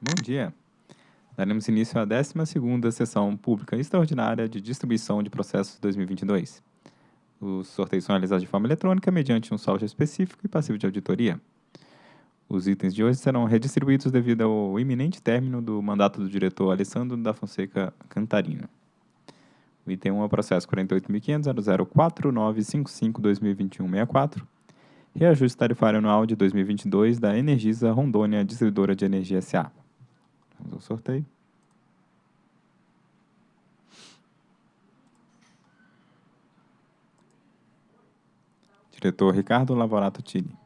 Bom dia. Daremos início à 12ª Sessão Pública Extraordinária de Distribuição de Processos 2022. Os sorteios são realizados de forma eletrônica mediante um saldo específico e passivo de auditoria. Os itens de hoje serão redistribuídos devido ao iminente término do mandato do diretor Alessandro da Fonseca Cantarino. O item 1 é o processo 48.500.004955-2021-64, reajuste tarifário anual de 2022 da Energisa Rondônia Distribuidora de Energia S.A. Vamos ao sorteio. Diretor Ricardo Lavorato Tini.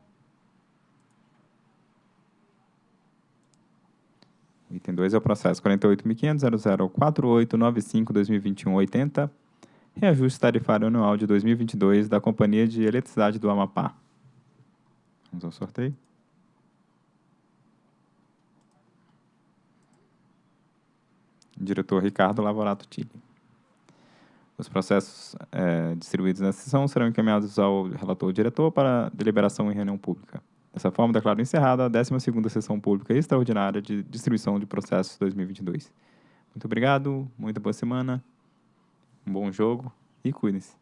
Item 2 é o processo 48.500.004895-2021-80, reajuste tarifário anual de 2022 da Companhia de Eletricidade do Amapá. Vamos ao sorteio. Diretor Ricardo Lavorato Tille. Os processos é, distribuídos nessa sessão serão encaminhados ao relator diretor para deliberação em reunião pública. Dessa forma, declaro encerrada a 12ª Sessão Pública Extraordinária de Distribuição de Processos 2022. Muito obrigado, muita boa semana, um bom jogo e cuidem-se.